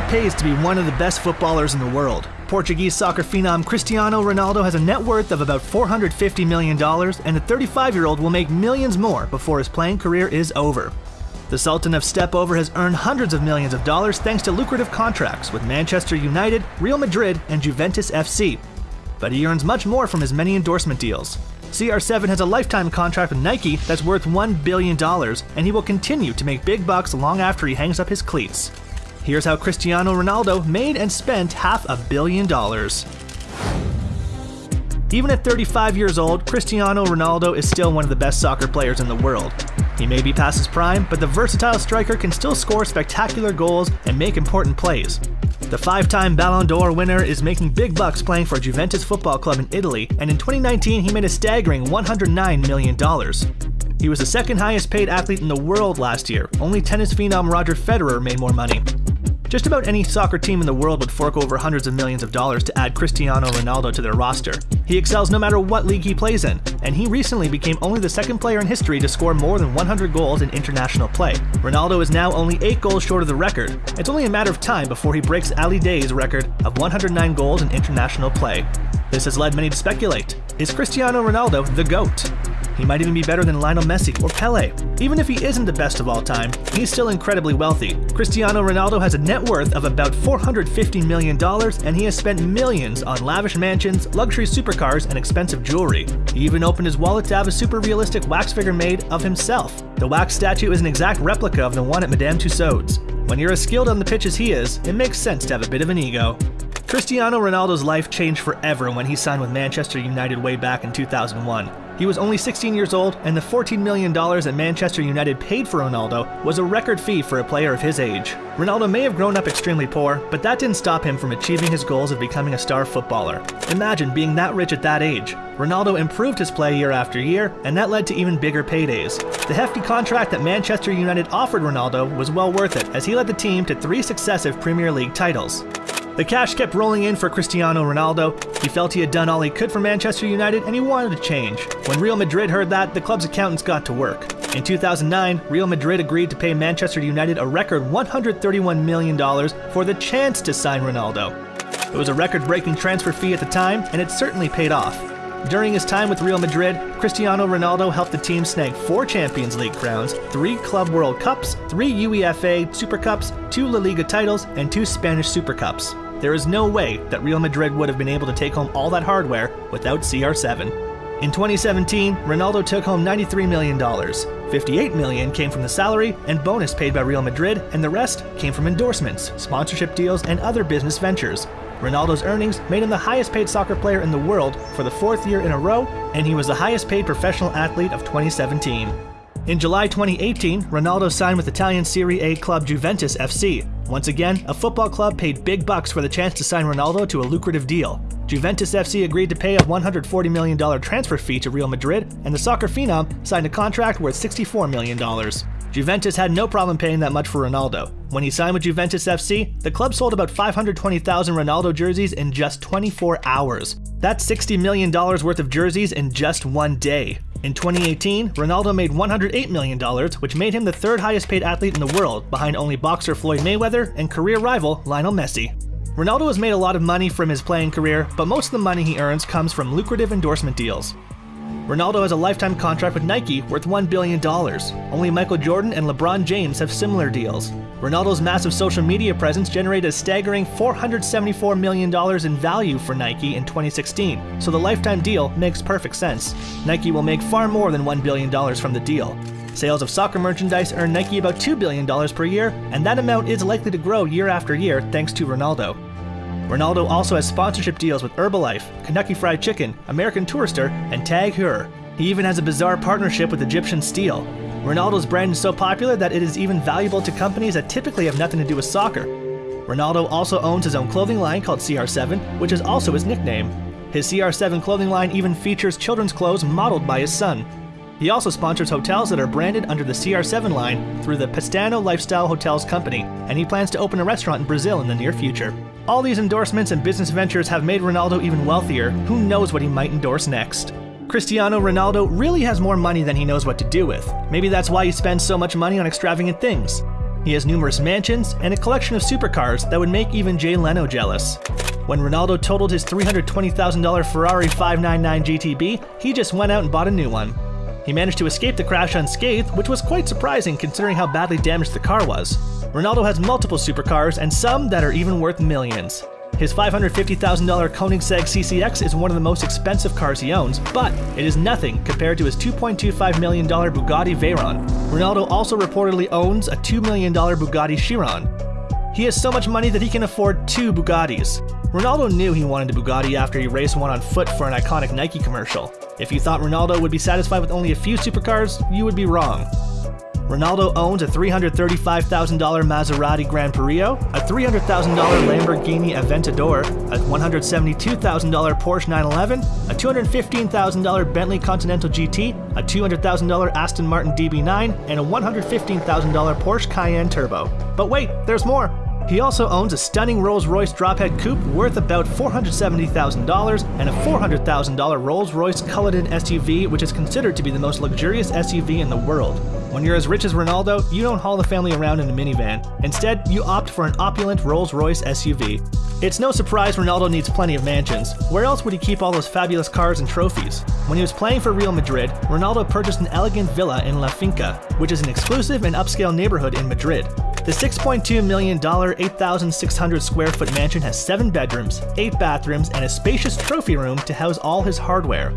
It pays to be one of the best footballers in the world. Portuguese soccer phenom Cristiano Ronaldo has a net worth of about $450 million, and the 35 year old will make millions more before his playing career is over. The Sultan of Stepover has earned hundreds of millions of dollars thanks to lucrative contracts with Manchester United, Real Madrid, and Juventus FC. But he earns much more from his many endorsement deals. CR7 has a lifetime contract with Nike that's worth $1 billion, and he will continue to make big bucks long after he hangs up his cleats. Here's how Cristiano Ronaldo made and spent half a billion dollars. Even at 35 years old, Cristiano Ronaldo is still one of the best soccer players in the world. He may be past his prime, but the versatile striker can still score spectacular goals and make important plays. The five time Ballon d'Or winner is making big bucks playing for Juventus Football Club in Italy, and in 2019 he made a staggering $109 million. He was the second highest paid athlete in the world last year, only tennis phenom Roger Federer made more money. Just about any soccer team in the world would fork over hundreds of millions of dollars to add Cristiano Ronaldo to their roster. He excels no matter what league he plays in, and he recently became only the second player in history to score more than 100 goals in international play. Ronaldo is now only 8 goals short of the record. It's only a matter of time before he breaks Ali Daei's record of 109 goals in international play. This has led many to speculate is Cristiano Ronaldo the GOAT? He might even be better than Lionel Messi or Pele. Even if he isn't the best of all time, he's still incredibly wealthy. Cristiano Ronaldo has a net worth of about $450 million, and he has spent millions on lavish mansions, luxury supercars, and expensive jewelry. He even opened his wallet to have a super realistic wax figure made of himself. The wax statue is an exact replica of the one at Madame Tussauds. When you're as skilled on the pitch as he is, it makes sense to have a bit of an ego. Cristiano Ronaldo's life changed forever when he signed with Manchester United way back in 2001. He was only 16 years old, and the $14 million that Manchester United paid for Ronaldo was a record fee for a player of his age. Ronaldo may have grown up extremely poor, but that didn't stop him from achieving his goals of becoming a star footballer. Imagine being that rich at that age. Ronaldo improved his play year after year, and that led to even bigger paydays. The hefty contract that Manchester United offered Ronaldo was well worth it, as he led the team to three successive Premier League titles. The cash kept rolling in for Cristiano Ronaldo. He felt he had done all he could for Manchester United and he wanted a change. When Real Madrid heard that, the club's accountants got to work. In 2009, Real Madrid agreed to pay Manchester United a record $131 million for the chance to sign Ronaldo. It was a record breaking transfer fee at the time, and it certainly paid off. During his time with Real Madrid, Cristiano Ronaldo helped the team snag four Champions League crowns, three Club World Cups, three UEFA Super Cups, two La Liga titles, and two Spanish Super Cups. There is no way that Real Madrid would have been able to take home all that hardware without CR7. In 2017, Ronaldo took home $93 million. 58 million came from the salary and bonus paid by Real Madrid, and the rest came from endorsements, sponsorship deals, and other business ventures. Ronaldo's earnings made him the highest paid soccer player in the world for the fourth year in a row, and he was the highest paid professional athlete of 2017. In July 2018, Ronaldo signed with Italian Serie A club Juventus FC. Once again, a football club paid big bucks for the chance to sign Ronaldo to a lucrative deal. Juventus FC agreed to pay a $140 million transfer fee to Real Madrid, and the soccer phenom signed a contract worth $64 million. Juventus had no problem paying that much for Ronaldo. When he signed with Juventus FC, the club sold about 520,000 Ronaldo jerseys in just 24 hours. That's $60 million worth of jerseys in just one day. In 2018, Ronaldo made $108 million, which made him the third highest paid athlete in the world, behind only boxer Floyd Mayweather and career rival Lionel Messi. Ronaldo has made a lot of money from his playing career, but most of the money he earns comes from lucrative endorsement deals. Ronaldo has a lifetime contract with Nike worth $1 billion. Only Michael Jordan and LeBron James have similar deals. Ronaldo's massive social media presence generated a staggering $474 million in value for Nike in 2016, so the lifetime deal makes perfect sense. Nike will make far more than $1 billion from the deal. Sales of soccer merchandise earn Nike about $2 billion per year, and that amount is likely to grow year after year thanks to Ronaldo. Ronaldo also has sponsorship deals with Herbalife, Kentucky Fried Chicken, American Tourister, and Tag Heuer. He even has a bizarre partnership with Egyptian Steel. Ronaldo's brand is so popular that it is even valuable to companies that typically have nothing to do with soccer. Ronaldo also owns his own clothing line called CR7, which is also his nickname. His CR7 clothing line even features children's clothes modeled by his son. He also sponsors hotels that are branded under the CR7 line through the Pestana Lifestyle Hotels Company, and he plans to open a restaurant in Brazil in the near future. All these endorsements and business ventures have made Ronaldo even wealthier. Who knows what he might endorse next? Cristiano Ronaldo really has more money than he knows what to do with. Maybe that's why he spends so much money on extravagant things. He has numerous mansions and a collection of supercars that would make even Jay Leno jealous. When Ronaldo totaled his $320,000 Ferrari 599 GTB, he just went out and bought a new one. He managed to escape the crash unscathed, which was quite surprising considering how badly damaged the car was. Ronaldo has multiple supercars and some that are even worth millions. His $550,000 Koenigsegg CCX is one of the most expensive cars he owns, but it is nothing compared to his $2.25 million Bugatti Veyron. Ronaldo also reportedly owns a $2 million Bugatti Chiron. He has so much money that he can afford two Bugattis. Ronaldo knew he wanted a Bugatti after he raced one on foot for an iconic Nike commercial. If you thought Ronaldo would be satisfied with only a few supercars, you would be wrong. Ronaldo owns a $335,000 Maserati GranCabrio, a $300,000 Lamborghini Aventador, a $172,000 Porsche 911, a $215,000 Bentley Continental GT, a $200,000 Aston Martin DB9, and a $115,000 Porsche Cayenne Turbo. But wait, there's more! He also owns a stunning Rolls Royce drophead coupe worth about $470,000 and a $400,000 Rolls Royce Cullinan SUV, which is considered to be the most luxurious SUV in the world. When you're as rich as Ronaldo, you don't haul the family around in a minivan. Instead, you opt for an opulent Rolls Royce SUV. It's no surprise Ronaldo needs plenty of mansions. Where else would he keep all those fabulous cars and trophies? When he was playing for Real Madrid, Ronaldo purchased an elegant villa in La Finca, which is an exclusive and upscale neighborhood in Madrid. The $6.2 million, 8,600 square foot mansion has 7 bedrooms, 8 bathrooms, and a spacious trophy room to house all his hardware.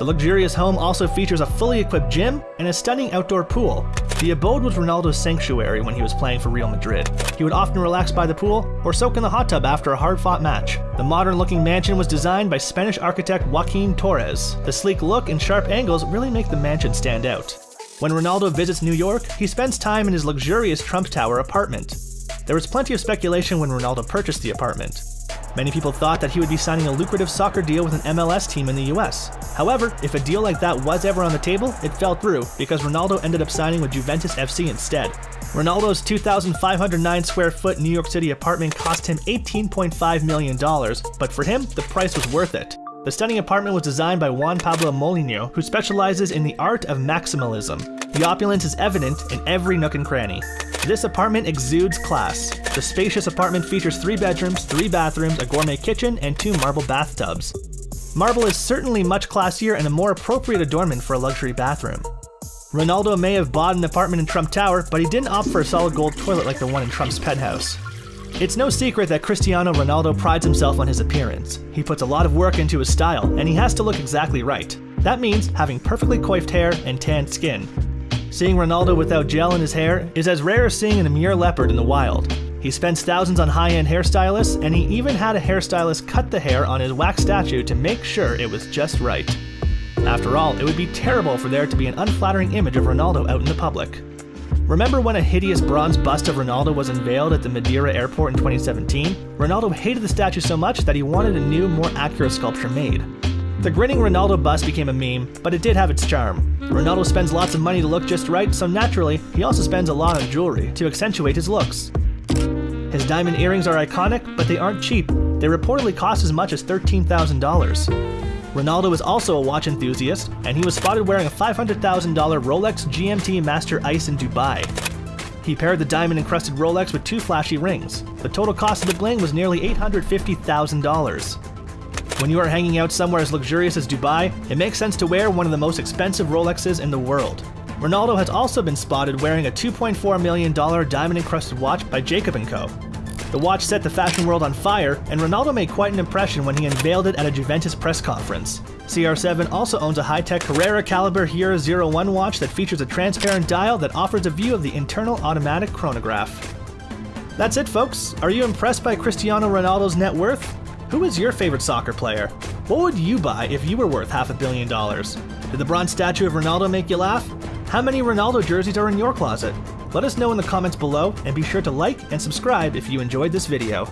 The luxurious home also features a fully equipped gym and a stunning outdoor pool. The abode was Ronaldo's sanctuary when he was playing for Real Madrid. He would often relax by the pool or soak in the hot tub after a hard fought match. The modern looking mansion was designed by Spanish architect Joaquin Torres. The sleek look and sharp angles really make the mansion stand out. When Ronaldo visits New York, he spends time in his luxurious Trump Tower apartment. There was plenty of speculation when Ronaldo purchased the apartment. Many people thought that he would be signing a lucrative soccer deal with an MLS team in the US. However, if a deal like that was ever on the table, it fell through because Ronaldo ended up signing with Juventus FC instead. Ronaldo's 2,509 square foot New York City apartment cost him $18.5 million, but for him, the price was worth it. The stunning apartment was designed by Juan Pablo Molyneux, who specializes in the art of maximalism. The opulence is evident in every nook and cranny. This apartment exudes class. The spacious apartment features three bedrooms, three bathrooms, a gourmet kitchen, and two marble bathtubs. Marble is certainly much classier and a more appropriate adornment for a luxury bathroom. Ronaldo may have bought an apartment in Trump Tower, but he didn't opt for a solid gold toilet like the one in Trump's penthouse. It's no secret that Cristiano Ronaldo prides himself on his appearance. He puts a lot of work into his style, and he has to look exactly right. That means having perfectly coiffed hair and tanned skin. Seeing Ronaldo without gel in his hair is as rare as seeing an Amur leopard in the wild. He spends thousands on high-end hairstylists, and he even had a hairstylist cut the hair on his wax statue to make sure it was just right. After all, it would be terrible for there to be an unflattering image of Ronaldo out in the public. Remember when a hideous bronze bust of Ronaldo was unveiled at the Madeira airport in 2017? Ronaldo hated the statue so much that he wanted a new, more accurate sculpture made. The grinning Ronaldo bust became a meme, but it did have its charm. Ronaldo spends lots of money to look just right, so naturally, he also spends a lot on jewelry to accentuate his looks. His diamond earrings are iconic, but they aren't cheap. They reportedly cost as much as $13,000. Ronaldo is also a watch enthusiast, and he was spotted wearing a $500,000 Rolex GMT Master Ice in Dubai. He paired the diamond encrusted Rolex with two flashy rings. The total cost of the bling was nearly $850,000. When you are hanging out somewhere as luxurious as Dubai, it makes sense to wear one of the most expensive Rolexes in the world. Ronaldo has also been spotted wearing a $2.4 million diamond encrusted watch by Jacob & Co. The watch set the fashion world on fire, and Ronaldo made quite an impression when he unveiled it at a Juventus press conference. CR7 also owns a high-tech Carrera Caliber Heuer 01 watch that features a transparent dial that offers a view of the internal automatic chronograph. That's it folks, are you impressed by Cristiano Ronaldo's net worth? Who is your favorite soccer player? What would you buy if you were worth half a billion dollars? Did the bronze statue of Ronaldo make you laugh? How many Ronaldo jerseys are in your closet? Let us know in the comments below and be sure to like and subscribe if you enjoyed this video.